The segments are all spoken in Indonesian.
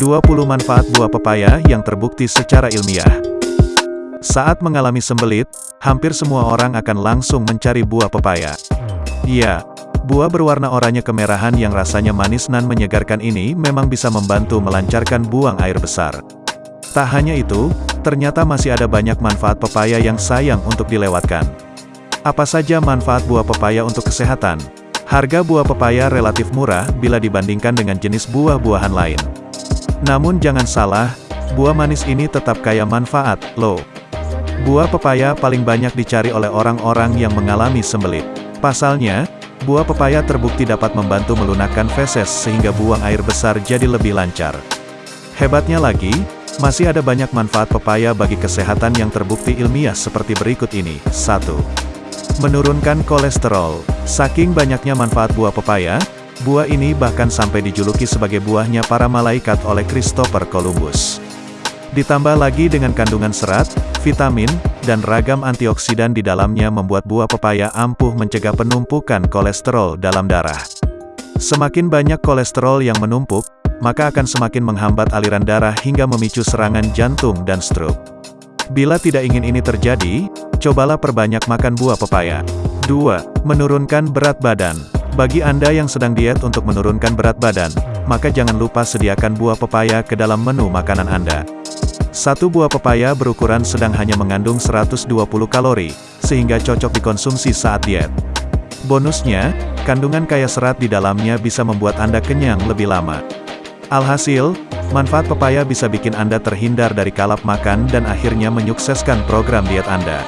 20 manfaat buah pepaya yang terbukti secara ilmiah. Saat mengalami sembelit, hampir semua orang akan langsung mencari buah pepaya. Iya, buah berwarna oranye kemerahan yang rasanya manis dan menyegarkan ini memang bisa membantu melancarkan buang air besar. Tak hanya itu, ternyata masih ada banyak manfaat pepaya yang sayang untuk dilewatkan. Apa saja manfaat buah pepaya untuk kesehatan? Harga buah pepaya relatif murah bila dibandingkan dengan jenis buah-buahan lain. Namun jangan salah, buah manis ini tetap kaya manfaat, loh. Buah pepaya paling banyak dicari oleh orang-orang yang mengalami sembelit. Pasalnya, buah pepaya terbukti dapat membantu melunakkan feses sehingga buang air besar jadi lebih lancar. Hebatnya lagi, masih ada banyak manfaat pepaya bagi kesehatan yang terbukti ilmiah seperti berikut ini. 1. Menurunkan kolesterol. Saking banyaknya manfaat buah pepaya, buah ini bahkan sampai dijuluki sebagai buahnya para malaikat oleh Christopher Columbus. Ditambah lagi dengan kandungan serat, vitamin, dan ragam antioksidan di dalamnya membuat buah pepaya ampuh mencegah penumpukan kolesterol dalam darah. Semakin banyak kolesterol yang menumpuk, maka akan semakin menghambat aliran darah hingga memicu serangan jantung dan stroke. Bila tidak ingin ini terjadi, cobalah perbanyak makan buah pepaya. 2. Menurunkan berat badan. Bagi Anda yang sedang diet untuk menurunkan berat badan, maka jangan lupa sediakan buah pepaya ke dalam menu makanan Anda. Satu buah pepaya berukuran sedang hanya mengandung 120 kalori, sehingga cocok dikonsumsi saat diet. Bonusnya, kandungan kaya serat di dalamnya bisa membuat Anda kenyang lebih lama. Alhasil, manfaat pepaya bisa bikin Anda terhindar dari kalap makan dan akhirnya menyukseskan program diet Anda.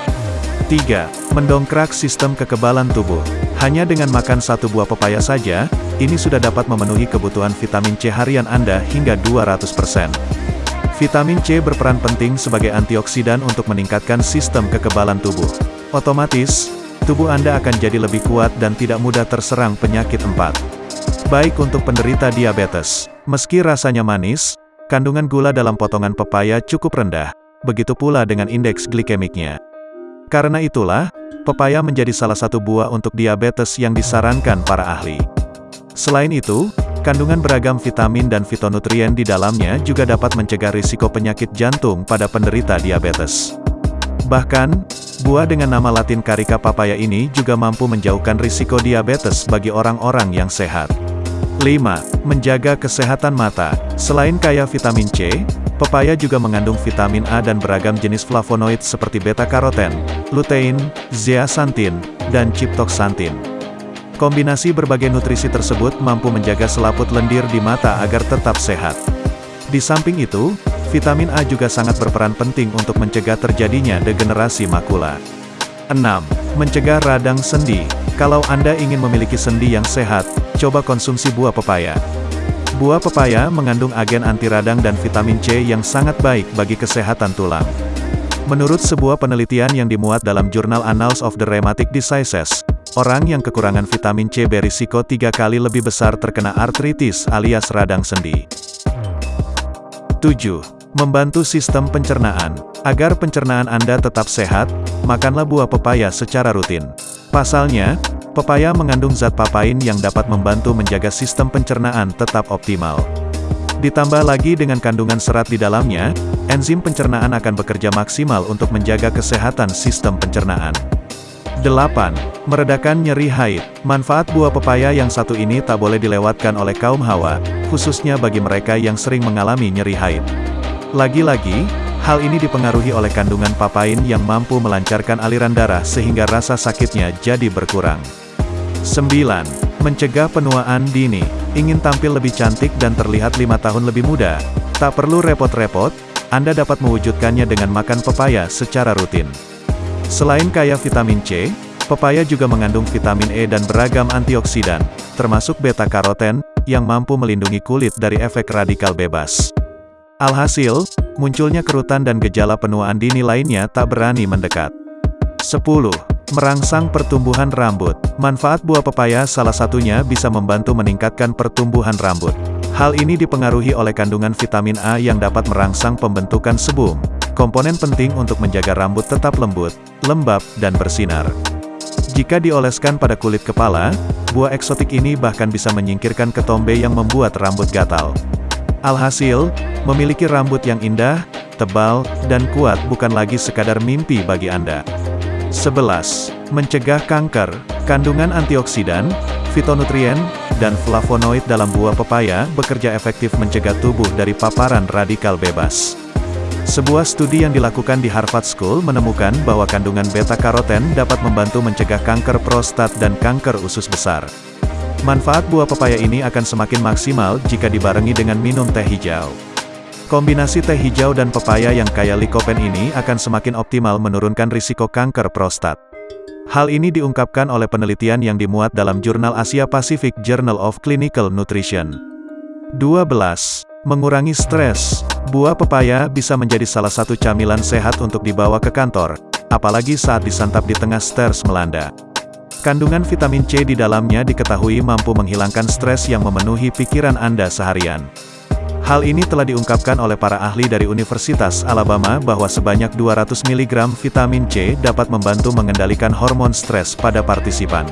3. Mendongkrak sistem kekebalan tubuh. Hanya dengan makan satu buah pepaya saja, ini sudah dapat memenuhi kebutuhan vitamin C harian Anda hingga 200%. Vitamin C berperan penting sebagai antioksidan untuk meningkatkan sistem kekebalan tubuh. Otomatis, tubuh Anda akan jadi lebih kuat dan tidak mudah terserang penyakit empat. Baik untuk penderita diabetes. Meski rasanya manis, kandungan gula dalam potongan pepaya cukup rendah, begitu pula dengan indeks glikemiknya. Karena itulah, pepaya menjadi salah satu buah untuk diabetes yang disarankan para ahli. Selain itu, kandungan beragam vitamin dan fitonutrien di dalamnya juga dapat mencegah risiko penyakit jantung pada penderita diabetes. Bahkan, buah dengan nama latin Carica papaya ini juga mampu menjauhkan risiko diabetes bagi orang-orang yang sehat. 5. Menjaga kesehatan mata. Selain kaya vitamin C, pepaya juga mengandung vitamin A dan beragam jenis flavonoid seperti beta-karoten, lutein, zeaxanthin, dan chitoxanthin. Kombinasi berbagai nutrisi tersebut mampu menjaga selaput lendir di mata agar tetap sehat. Di samping itu, vitamin A juga sangat berperan penting untuk mencegah terjadinya degenerasi makula. 6. Mencegah radang sendi. Kalau Anda ingin memiliki sendi yang sehat, coba konsumsi buah pepaya. Buah pepaya mengandung agen anti radang dan vitamin C yang sangat baik bagi kesehatan tulang. Menurut sebuah penelitian yang dimuat dalam jurnal Annals of the Rheumatic Diseases, orang yang kekurangan vitamin C berisiko tiga kali lebih besar terkena artritis alias radang sendi. 7. Membantu sistem pencernaan. Agar pencernaan Anda tetap sehat, makanlah buah pepaya secara rutin. Pasalnya, Pepaya mengandung zat papain yang dapat membantu menjaga sistem pencernaan tetap optimal. Ditambah lagi dengan kandungan serat di dalamnya, enzim pencernaan akan bekerja maksimal untuk menjaga kesehatan sistem pencernaan. 8. Meredakan nyeri haid. Manfaat buah pepaya yang satu ini tak boleh dilewatkan oleh kaum hawa, khususnya bagi mereka yang sering mengalami nyeri haid. Lagi-lagi, Hal ini dipengaruhi oleh kandungan papain yang mampu melancarkan aliran darah sehingga rasa sakitnya jadi berkurang. 9. Mencegah penuaan dini. Ingin tampil lebih cantik dan terlihat lima tahun lebih muda? Tak perlu repot-repot, Anda dapat mewujudkannya dengan makan pepaya secara rutin. Selain kaya vitamin C, pepaya juga mengandung vitamin E dan beragam antioksidan, termasuk beta-karoten, yang mampu melindungi kulit dari efek radikal bebas. Alhasil, munculnya kerutan dan gejala penuaan dini lainnya tak berani mendekat. 10. Merangsang pertumbuhan rambut. Manfaat buah pepaya salah satunya bisa membantu meningkatkan pertumbuhan rambut. Hal ini dipengaruhi oleh kandungan vitamin A yang dapat merangsang pembentukan sebum, komponen penting untuk menjaga rambut tetap lembut, lembab, dan bersinar. Jika dioleskan pada kulit kepala, buah eksotik ini bahkan bisa menyingkirkan ketombe yang membuat rambut gatal. Alhasil, memiliki rambut yang indah, tebal, dan kuat bukan lagi sekadar mimpi bagi Anda. 11. Mencegah kanker, kandungan antioksidan, fitonutrien, dan flavonoid dalam buah pepaya bekerja efektif mencegah tubuh dari paparan radikal bebas. Sebuah studi yang dilakukan di Harvard School menemukan bahwa kandungan beta-karoten dapat membantu mencegah kanker prostat dan kanker usus besar. Manfaat buah pepaya ini akan semakin maksimal jika dibarengi dengan minum teh hijau. Kombinasi teh hijau dan pepaya yang kaya likopen ini akan semakin optimal menurunkan risiko kanker prostat. Hal ini diungkapkan oleh penelitian yang dimuat dalam jurnal Asia Pacific Journal of Clinical Nutrition. 12. Mengurangi stres. Buah pepaya bisa menjadi salah satu camilan sehat untuk dibawa ke kantor, apalagi saat disantap di tengah stres melanda. Kandungan vitamin C di dalamnya diketahui mampu menghilangkan stres yang memenuhi pikiran Anda seharian. Hal ini telah diungkapkan oleh para ahli dari Universitas Alabama bahwa sebanyak 200 mg vitamin C dapat membantu mengendalikan hormon stres pada partisipan.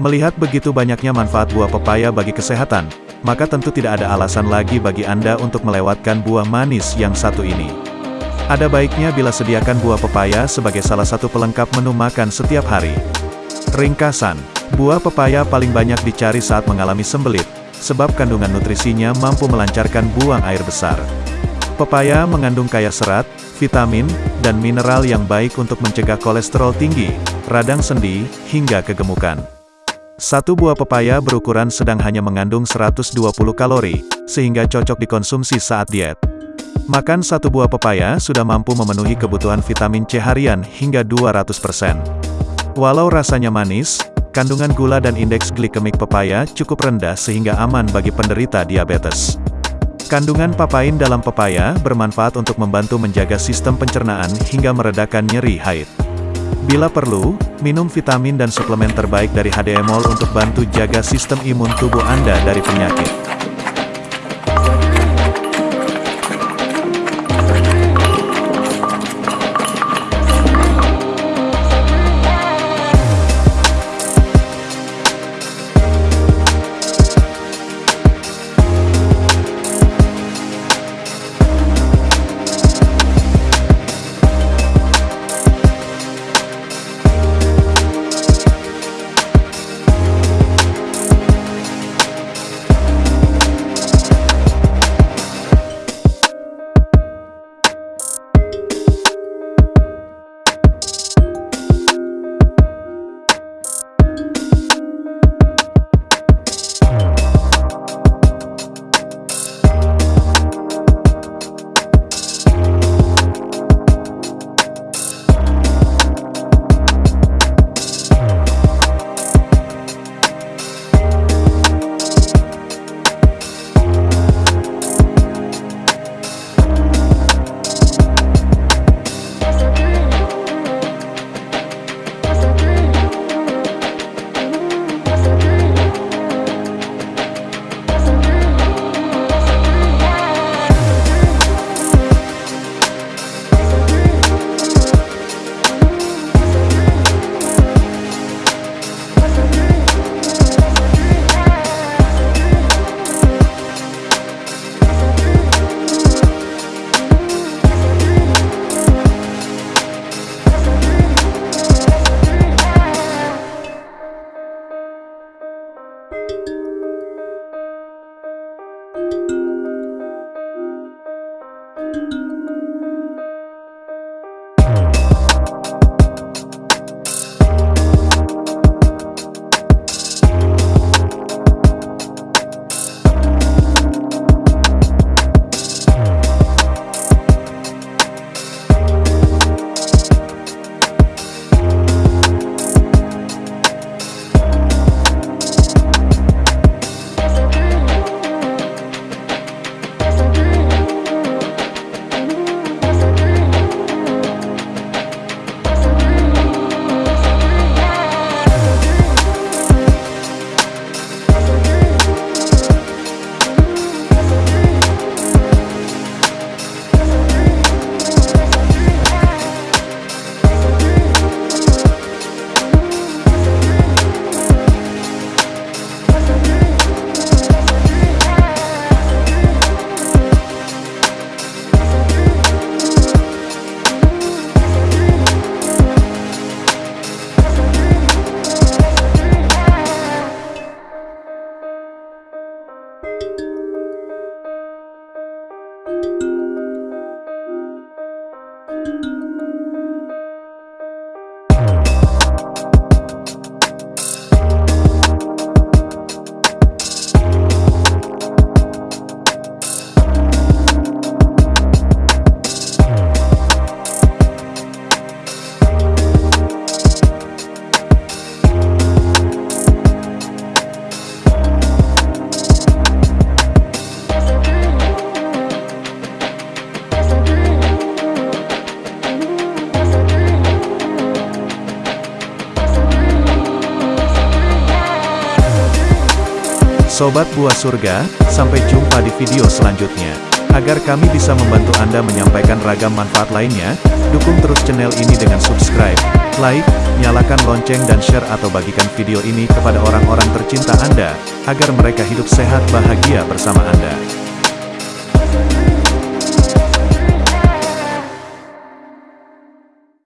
Melihat begitu banyaknya manfaat buah pepaya bagi kesehatan, maka tentu tidak ada alasan lagi bagi Anda untuk melewatkan buah manis yang satu ini. Ada baiknya bila sediakan buah pepaya sebagai salah satu pelengkap menu makan setiap hari. Ringkasan, buah pepaya paling banyak dicari saat mengalami sembelit, sebab kandungan nutrisinya mampu melancarkan buang air besar. Pepaya mengandung kaya serat, vitamin, dan mineral yang baik untuk mencegah kolesterol tinggi, radang sendi, hingga kegemukan. Satu buah pepaya berukuran sedang hanya mengandung 120 kalori, sehingga cocok dikonsumsi saat diet. Makan satu buah pepaya sudah mampu memenuhi kebutuhan vitamin C harian hingga 200%. Walau rasanya manis, kandungan gula dan indeks glikemik pepaya cukup rendah sehingga aman bagi penderita diabetes. Kandungan papain dalam pepaya bermanfaat untuk membantu menjaga sistem pencernaan hingga meredakan nyeri haid. Bila perlu, minum vitamin dan suplemen terbaik dari HDMol untuk bantu jaga sistem imun tubuh Anda dari penyakit. Sobat Buah Surga, sampai jumpa di video selanjutnya. Agar kami bisa membantu Anda menyampaikan ragam manfaat lainnya, dukung terus channel ini dengan subscribe, like, nyalakan lonceng dan share atau bagikan video ini kepada orang-orang tercinta Anda, agar mereka hidup sehat bahagia bersama Anda.